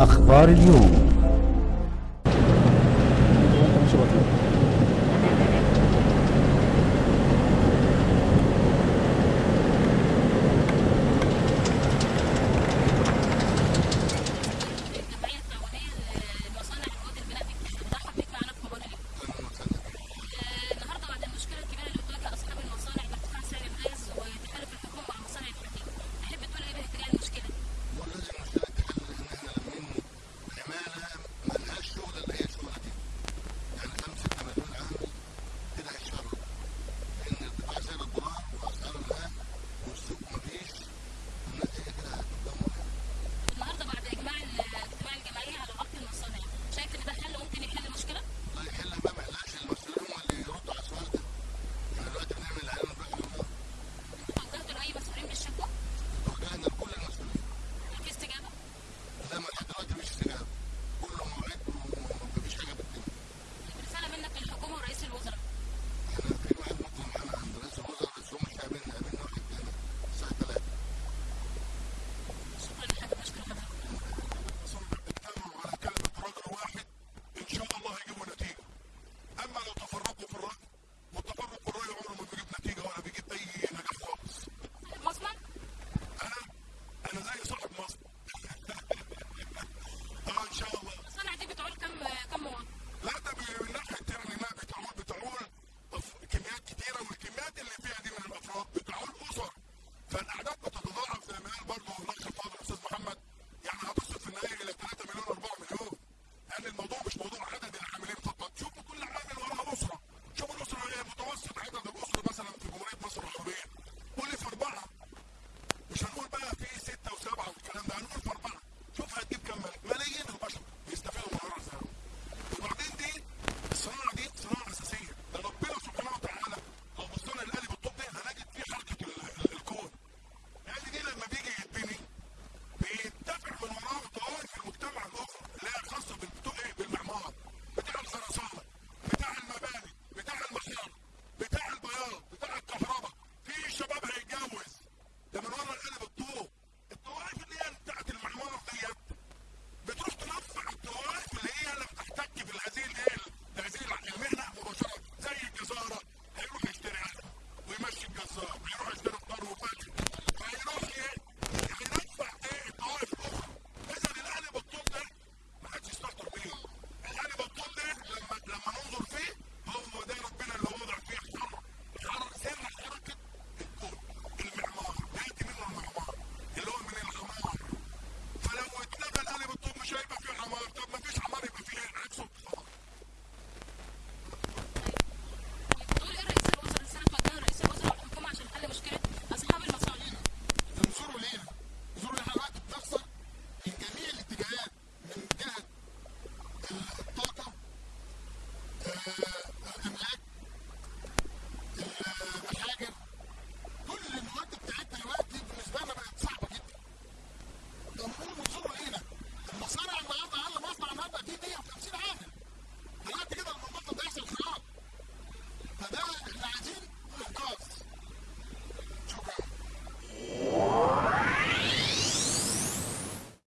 أخبار اليوم.